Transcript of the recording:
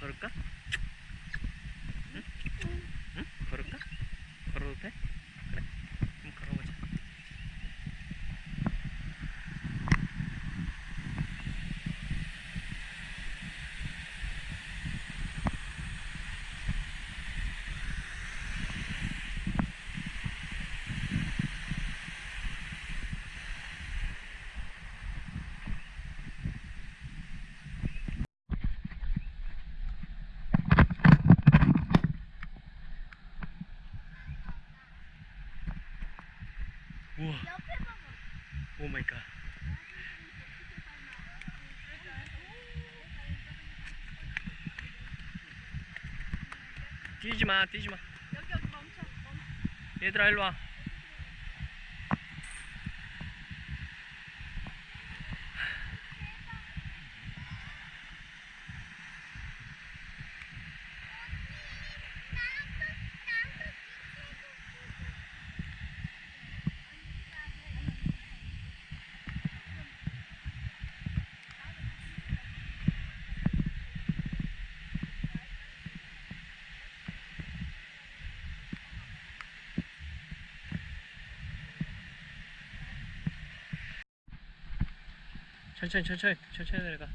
걸을까? 응? 응? 걸을까? 걸어도 돼? 우와. 오 마이 갓. 뛰지 마, 뛰지 마. 여기 여기 멈춰. 멈춰. 얘들아 일로 와. 천천히 천천히 천천히 내려가.